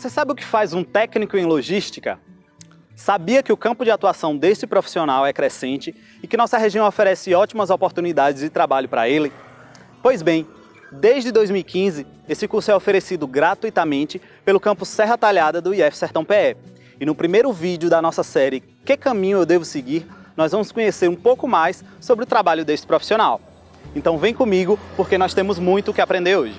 Você sabe o que faz um técnico em logística? Sabia que o campo de atuação desse profissional é crescente e que nossa região oferece ótimas oportunidades de trabalho para ele? Pois bem, desde 2015, esse curso é oferecido gratuitamente pelo campus Serra Talhada do IF Sertão PE. E no primeiro vídeo da nossa série Que Caminho Eu Devo Seguir, nós vamos conhecer um pouco mais sobre o trabalho desse profissional. Então vem comigo, porque nós temos muito o que aprender hoje.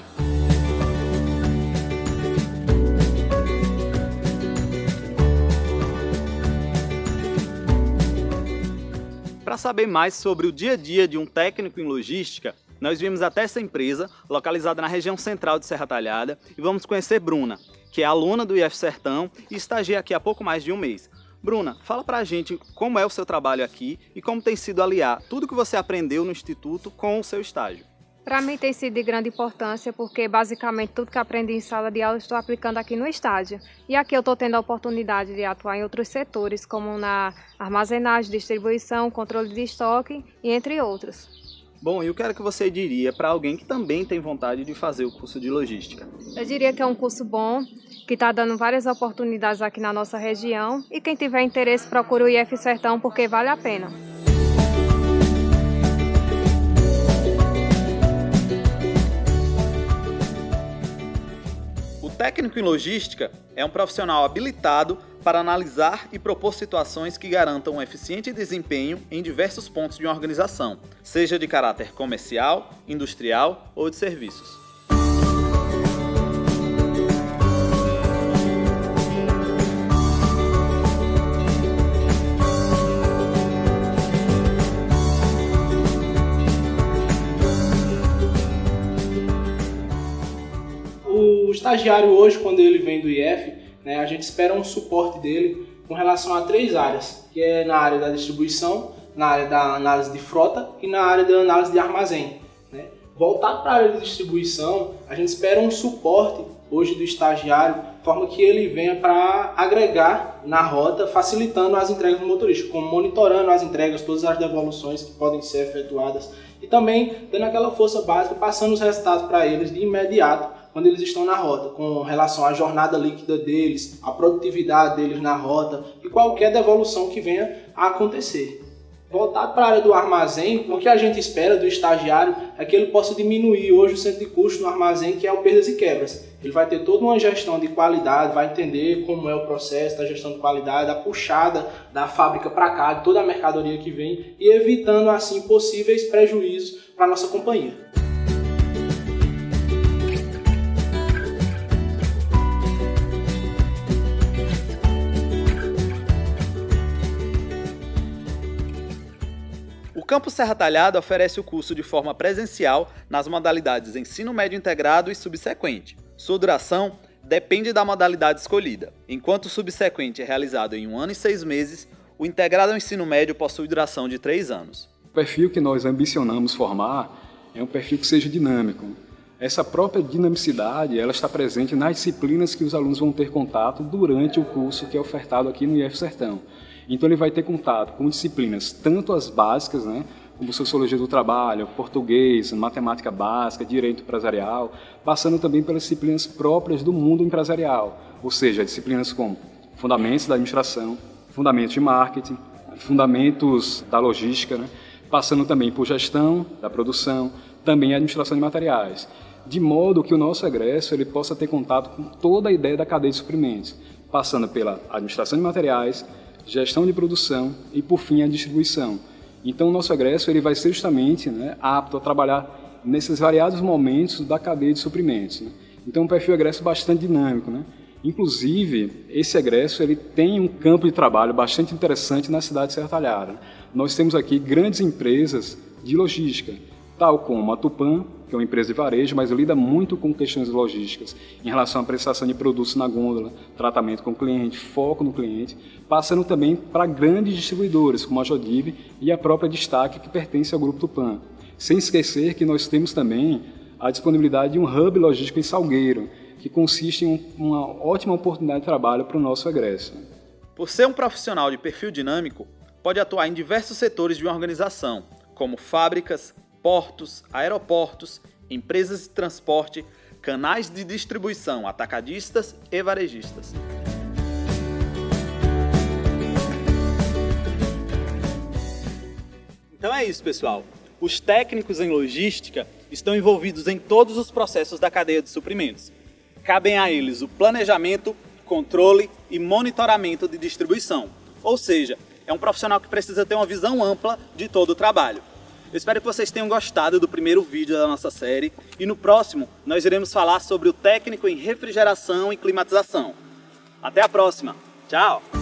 Para saber mais sobre o dia a dia de um técnico em logística, nós viemos até essa empresa, localizada na região central de Serra Talhada, e vamos conhecer Bruna, que é aluna do IF Sertão e estagia aqui há pouco mais de um mês. Bruna, fala pra gente como é o seu trabalho aqui e como tem sido aliar tudo que você aprendeu no Instituto com o seu estágio. Para mim tem sido de grande importância porque basicamente tudo que aprendi em sala de aula estou aplicando aqui no estágio. E aqui eu estou tendo a oportunidade de atuar em outros setores, como na armazenagem, distribuição, controle de estoque e entre outros. Bom, e o que era que você diria para alguém que também tem vontade de fazer o curso de logística? Eu diria que é um curso bom, que está dando várias oportunidades aqui na nossa região e quem tiver interesse procura o IF Sertão porque vale a pena. Técnico em logística é um profissional habilitado para analisar e propor situações que garantam um eficiente desempenho em diversos pontos de uma organização, seja de caráter comercial, industrial ou de serviços. Estagiário hoje, quando ele vem do IF, né, a gente espera um suporte dele com relação a três áreas, que é na área da distribuição, na área da análise de frota e na área da análise de armazém. Né. Voltado para a área de distribuição, a gente espera um suporte hoje do estagiário, de forma que ele venha para agregar na rota, facilitando as entregas do motorista, como monitorando as entregas, todas as devoluções que podem ser efetuadas e também dando aquela força básica, passando os resultados para eles de imediato, quando eles estão na rota, com relação à jornada líquida deles, a produtividade deles na rota e qualquer devolução que venha a acontecer. Voltado para a área do armazém, o que a gente espera do estagiário é que ele possa diminuir hoje o centro de custo no armazém, que é o perdas e quebras. Ele vai ter toda uma gestão de qualidade, vai entender como é o processo da gestão de qualidade, a puxada da fábrica para cá, de toda a mercadoria que vem, e evitando assim possíveis prejuízos para a nossa companhia. Campus Serra Talhada oferece o curso de forma presencial nas modalidades ensino médio integrado e subsequente. Sua duração depende da modalidade escolhida. Enquanto o subsequente é realizado em um ano e seis meses, o integrado ao ensino médio possui duração de três anos. O perfil que nós ambicionamos formar é um perfil que seja dinâmico. Essa própria dinamicidade ela está presente nas disciplinas que os alunos vão ter contato durante o curso que é ofertado aqui no IF Sertão. Então ele vai ter contato com disciplinas, tanto as básicas, né, como Sociologia do Trabalho, Português, Matemática Básica, Direito Empresarial, passando também pelas disciplinas próprias do mundo empresarial, ou seja, disciplinas como Fundamentos da Administração, Fundamentos de Marketing, Fundamentos da Logística, né, passando também por Gestão da Produção, também Administração de Materiais, de modo que o nosso egresso ele possa ter contato com toda a ideia da cadeia de suprimentos, passando pela Administração de Materiais, gestão de produção e, por fim, a distribuição. Então, o nosso egresso ele vai ser justamente né, apto a trabalhar nesses variados momentos da cadeia de suprimentos. Né? Então, um perfil egresso bastante dinâmico. Né? Inclusive, esse egresso ele tem um campo de trabalho bastante interessante na cidade de Serra. Nós temos aqui grandes empresas de logística, tal como a Tupan, que é uma empresa de varejo, mas lida muito com questões logísticas em relação à prestação de produtos na gôndola, tratamento com o cliente, foco no cliente, passando também para grandes distribuidores, como a Jodib e a própria Destaque, que pertence ao Grupo Tupan. Sem esquecer que nós temos também a disponibilidade de um hub logístico em Salgueiro, que consiste em uma ótima oportunidade de trabalho para o nosso egresso. Por ser um profissional de perfil dinâmico, pode atuar em diversos setores de uma organização, como fábricas, portos, aeroportos, empresas de transporte, canais de distribuição atacadistas e varejistas. Então é isso, pessoal. Os técnicos em logística estão envolvidos em todos os processos da cadeia de suprimentos. Cabem a eles o planejamento, controle e monitoramento de distribuição. Ou seja, é um profissional que precisa ter uma visão ampla de todo o trabalho. Eu espero que vocês tenham gostado do primeiro vídeo da nossa série e no próximo nós iremos falar sobre o técnico em refrigeração e climatização. Até a próxima. Tchau!